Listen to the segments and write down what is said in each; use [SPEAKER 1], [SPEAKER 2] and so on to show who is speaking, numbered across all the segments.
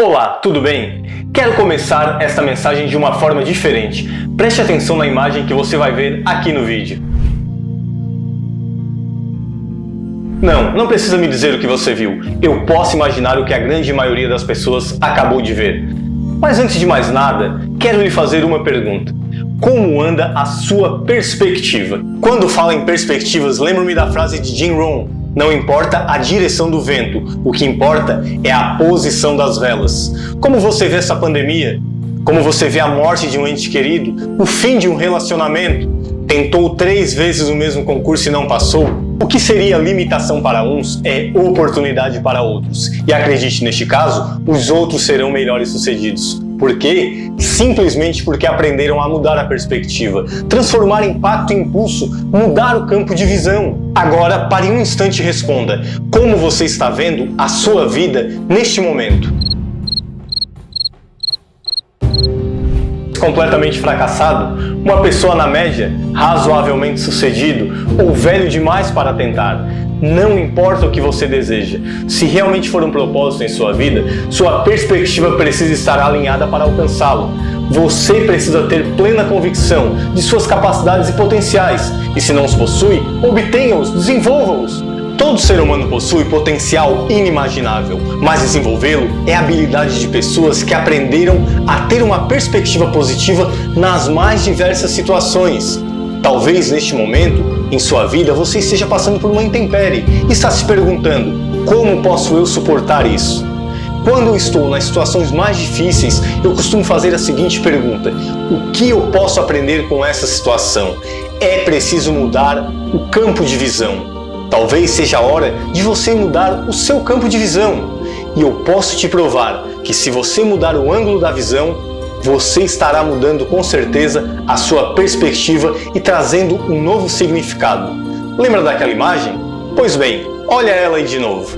[SPEAKER 1] Olá, tudo bem? Quero começar esta mensagem de uma forma diferente. Preste atenção na imagem que você vai ver aqui no vídeo. Não, não precisa me dizer o que você viu. Eu posso imaginar o que a grande maioria das pessoas acabou de ver. Mas antes de mais nada, quero lhe fazer uma pergunta. Como anda a sua perspectiva? Quando falo em perspectivas, lembro-me da frase de Jim Rohn, não importa a direção do vento, o que importa é a posição das velas. Como você vê essa pandemia? Como você vê a morte de um ente querido? O fim de um relacionamento? Tentou três vezes o mesmo concurso e não passou? O que seria limitação para uns é oportunidade para outros. E acredite, neste caso, os outros serão melhores sucedidos. Por quê? Simplesmente porque aprenderam a mudar a perspectiva, transformar impacto em impulso, mudar o campo de visão. Agora, pare um instante e responda, como você está vendo a sua vida neste momento? completamente fracassado, uma pessoa na média, razoavelmente sucedido ou velho demais para tentar. Não importa o que você deseja, se realmente for um propósito em sua vida, sua perspectiva precisa estar alinhada para alcançá-lo. Você precisa ter plena convicção de suas capacidades e potenciais, e se não os possui, obtenha-os, desenvolva-os. Todo ser humano possui potencial inimaginável, mas desenvolvê-lo é habilidade de pessoas que aprenderam a ter uma perspectiva positiva nas mais diversas situações. Talvez neste momento, em sua vida, você esteja passando por uma intempérie e está se perguntando, como posso eu suportar isso? Quando eu estou nas situações mais difíceis, eu costumo fazer a seguinte pergunta, o que eu posso aprender com essa situação? É preciso mudar o campo de visão. Talvez seja a hora de você mudar o seu campo de visão. E eu posso te provar que se você mudar o ângulo da visão, você estará mudando com certeza a sua perspectiva e trazendo um novo significado. Lembra daquela imagem? Pois bem, olha ela aí de novo.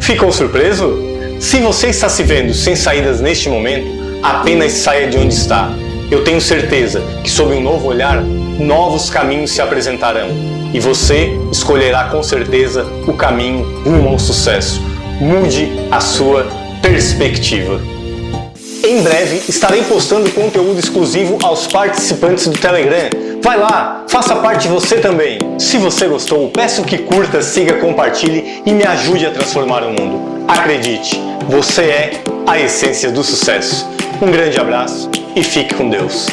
[SPEAKER 1] Ficou surpreso? Se você está se vendo sem saídas neste momento, apenas saia de onde está. Eu tenho certeza que sob um novo olhar, novos caminhos se apresentarão e você escolherá com certeza o caminho rumo ao sucesso. Mude a sua perspectiva. Em breve estarei postando conteúdo exclusivo aos participantes do Telegram. Vai lá, faça parte você também. Se você gostou, peço que curta, siga, compartilhe e me ajude a transformar o mundo. Acredite, você é a essência do sucesso. Um grande abraço e fique com Deus.